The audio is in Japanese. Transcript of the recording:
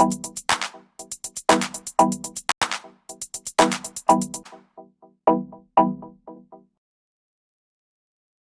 you